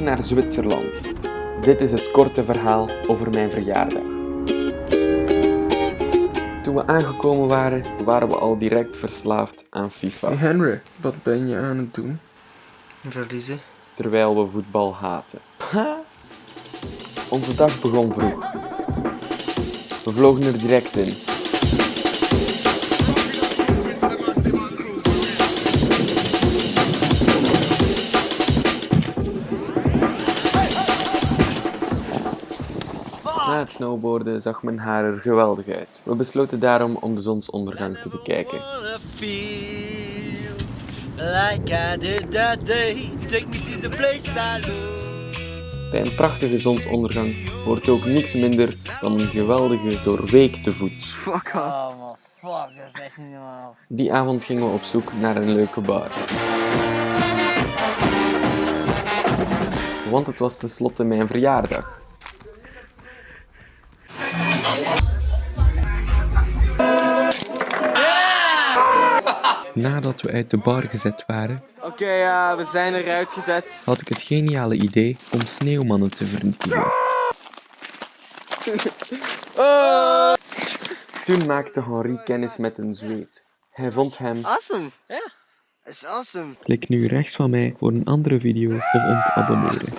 naar Zwitserland. Dit is het korte verhaal over mijn verjaardag. Toen we aangekomen waren, waren we al direct verslaafd aan FIFA, Henry, wat ben je aan het doen? Verliezen. terwijl we voetbal haten. Onze dag begon vroeg. We vlogen er direct in. Na het snowboarden zag mijn haar er geweldig uit. We besloten daarom om de zonsondergang te bekijken. Bij een prachtige zonsondergang hoort ook niks minder dan een geweldige doorweekte voet. Fuck Oh man, fuck, dat is echt niet normaal. Die avond gingen we op zoek naar een leuke bar. Want het was tenslotte mijn verjaardag. Nadat we uit de bar gezet waren, Oké, ja, we zijn eruit gezet. had ik het geniale idee om sneeuwmannen te vernietigen. Toen maakte Henri kennis met een zweet. Hij vond hem. Awesome. Ja. Dat is awesome. Klik nu rechts van mij voor een andere video of om te abonneren.